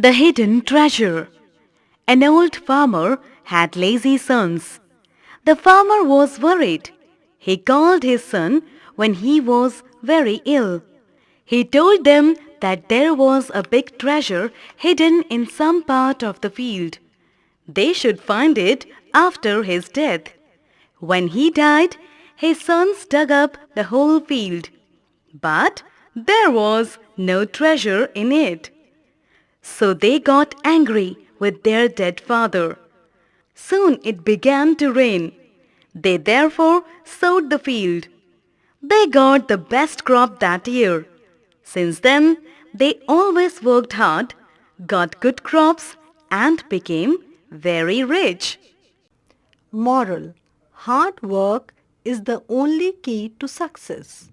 The Hidden Treasure An old farmer had lazy sons. The farmer was worried. He called his son when he was very ill. He told them that there was a big treasure hidden in some part of the field. They should find it after his death. When he died, his sons dug up the whole field. But there was no treasure in it. So they got angry with their dead father. Soon it began to rain. They therefore sowed the field. They got the best crop that year. Since then, they always worked hard, got good crops and became very rich. Moral Hard work is the only key to success.